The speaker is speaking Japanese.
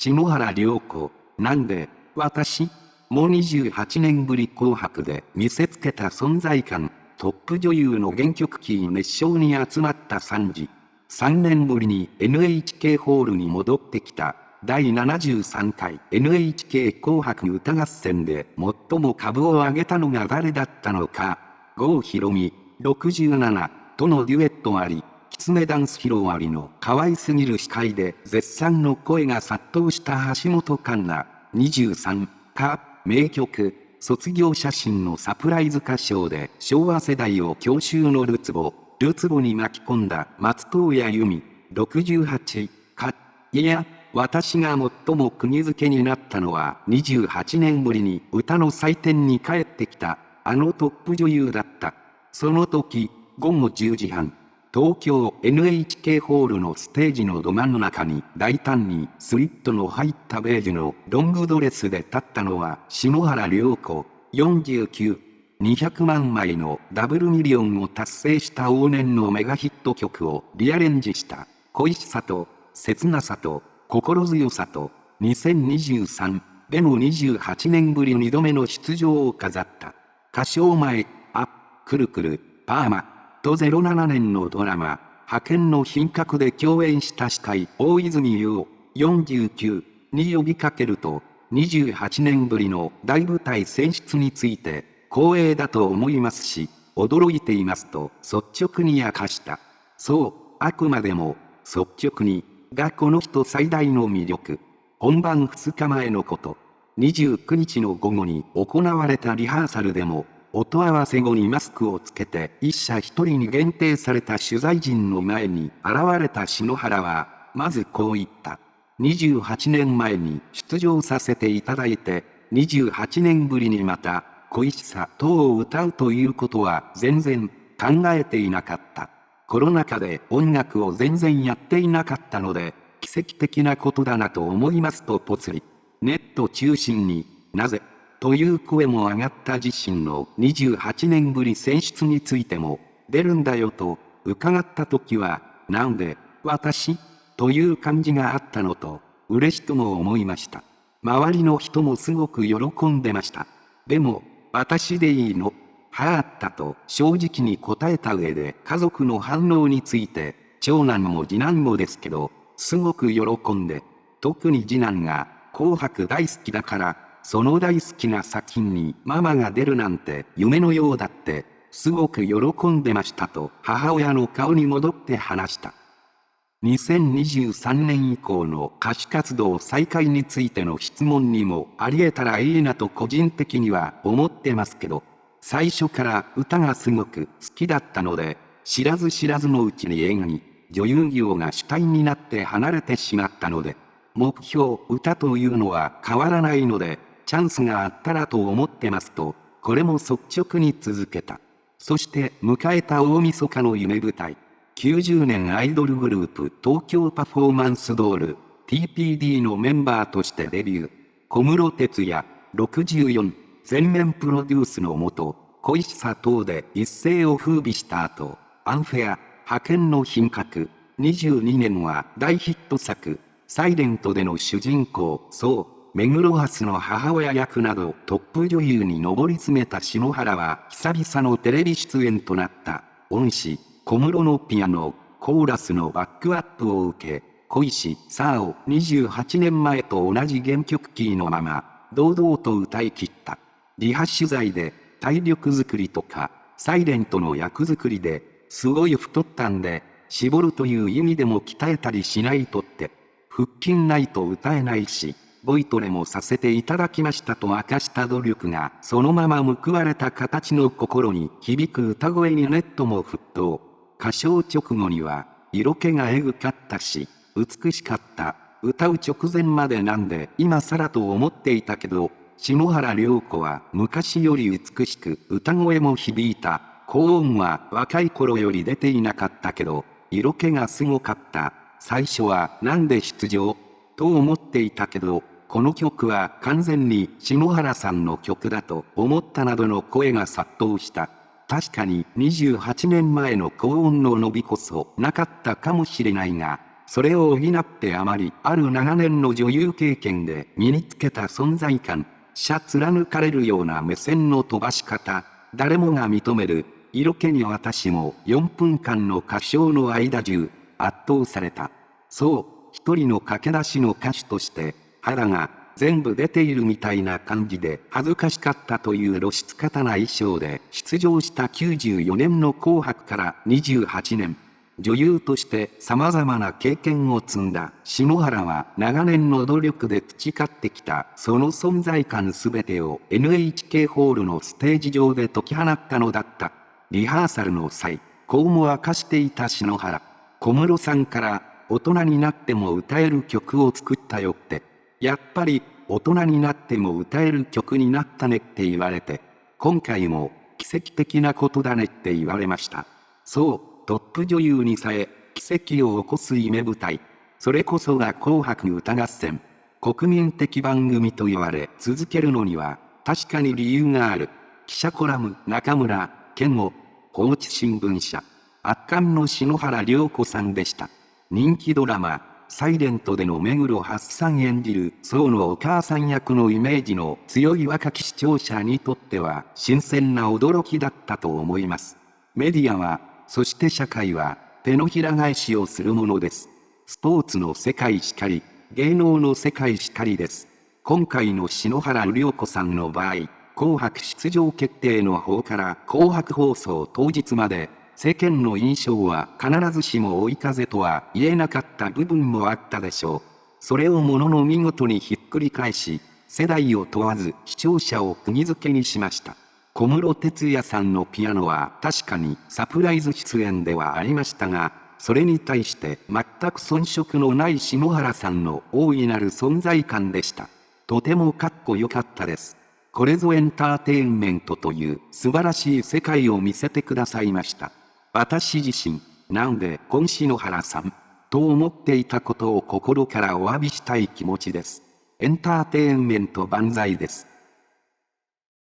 篠原涼子、なんで、私もう28年ぶり紅白で見せつけた存在感、トップ女優の原曲キー熱唱に集まった3時。3年ぶりに NHK ホールに戻ってきた第73回 NHK 紅白歌合戦で最も株を上げたのが誰だったのか。郷ひろみ、67とのデュエットあり、きつねダンス披露ありの可愛すぎる司会で絶賛の声が殺到した橋本環奈、23か、名曲、卒業写真のサプライズ歌唱で昭和世代を郷愁のるつぼ、るつぼに巻き込んだ松任谷由実、68か、いや、私が最も釘付けになったのは28年ぶりに歌の祭典に帰ってきたあのトップ女優だった。その時、午後10時半、東京 NHK ホールのステージのど真ん中に大胆にスリットの入ったベージュのロングドレスで立ったのは篠原涼子49。200万枚のダブルミリオンを達成した往年のメガヒット曲をリアレンジした恋しさと切なさと心強さと、2023での28年ぶり2度目の出場を飾った。歌唱前、あ、くるくる、パーマ、と07年のドラマ、派遣の品格で共演した司会、大泉洋、49に呼びかけると、28年ぶりの大舞台選出について、光栄だと思いますし、驚いていますと率直に明かした。そう、あくまでも、率直に、がこの人最大の魅力。本番2日前のこと。29日の午後に行われたリハーサルでも、音合わせ後にマスクをつけて一社一人に限定された取材陣の前に現れた篠原は、まずこう言った。28年前に出場させていただいて、28年ぶりにまた、恋しさ等を歌うということは全然考えていなかった。コロナ禍で音楽を全然やっていなかったので、奇跡的なことだなと思いますとぽつり。ネット中心に、なぜ、という声も上がった自身の28年ぶり選出についても、出るんだよと、伺った時は、なんで、私という感じがあったのと、嬉しくも思いました。周りの人もすごく喜んでました。でも、私でいいの？はあったと正直に答えた上で家族の反応について、長男も次男もですけど、すごく喜んで、特に次男が紅白大好きだから、その大好きな作品にママが出るなんて夢のようだって、すごく喜んでましたと母親の顔に戻って話した。2023年以降の歌手活動再開についての質問にもあり得たらいいなと個人的には思ってますけど、最初から歌がすごく好きだったので、知らず知らずのうちに映画に女優業が主体になって離れてしまったので、目標歌というのは変わらないので、チャンスがあったらと思ってますと、これも率直に続けた。そして迎えた大晦日の夢舞台。90年アイドルグループ東京パフォーマンスドール TPD のメンバーとしてデビュー。小室哲也64全面プロデュースのもと、恋しさ等で一世を風靡した後、アンフェア、派遣の品格、22年は大ヒット作、サイレントでの主人公、そう、目黒蓮の母親役などトップ女優に上り詰めた篠原は久々のテレビ出演となった、恩師、小室のピアノ、コーラスのバックアップを受け、恋し、さあを28年前と同じ原曲キーのまま、堂々と歌い切った。リハ取材で体力作りとか、サイレントの役作りですごい太ったんで、絞るという意味でも鍛えたりしないとって、腹筋ないと歌えないし、ボイトレもさせていただきましたと明かした努力が、そのまま報われた形の心に響く歌声にネットも沸騰。歌唱直後には、色気がエグかったし、美しかった。歌う直前までなんで今更と思っていたけど、篠原涼子は昔より美しく歌声も響いた。高音は若い頃より出ていなかったけど、色気がすごかった。最初はなんで出場と思っていたけど、この曲は完全に篠原さんの曲だと思ったなどの声が殺到した。確かに28年前の高音の伸びこそなかったかもしれないが、それを補ってあまりある長年の女優経験で身につけた存在感、シャ貫かれるような目線の飛ばし方、誰もが認める、色気に私も4分間の歌唱の間中、圧倒された。そう、一人の駆け出しの歌手として、腹が全部出ているみたいな感じで恥ずかしかったという露出方な衣装で出場した94年の紅白から28年。女優として様々な経験を積んだ篠原は長年の努力で培ってきたその存在感すべてを NHK ホールのステージ上で解き放ったのだった。リハーサルの際、こうも明かしていた篠原。小室さんから大人になっても歌える曲を作ったよって。やっぱり大人になっても歌える曲になったねって言われて、今回も奇跡的なことだねって言われました。そう、トップ女優にさえ、奇跡を起こす夢舞台。それこそが紅白歌合戦。国民的番組と言われ続けるのには、確かに理由がある。記者コラム、中村、健吾、放置新聞社。圧巻の篠原涼子さんでした。人気ドラマ、サイレントでの目黒八さん演じる宋のお母さん役のイメージの強い若き視聴者にとっては新鮮な驚きだったと思います。メディアはそして社会は手のひら返しをするものです。スポーツの世界しかり、芸能の世界しかりです。今回の篠原涼子さんの場合、紅白出場決定の方から紅白放送当日まで、世間の印象は必ずしも追い風とは言えなかった部分もあったでしょう。それをものの見事にひっくり返し、世代を問わず視聴者を釘付けにしました。小室哲哉さんのピアノは確かにサプライズ出演ではありましたが、それに対して全く遜色のない下原さんの大いなる存在感でした。とてもかっこよかったです。これぞエンターテインメントという素晴らしい世界を見せてくださいました。私自身、なんで今篠原さん、と思っていたことを心からお詫びしたい気持ちです。エンターテインメント万歳です。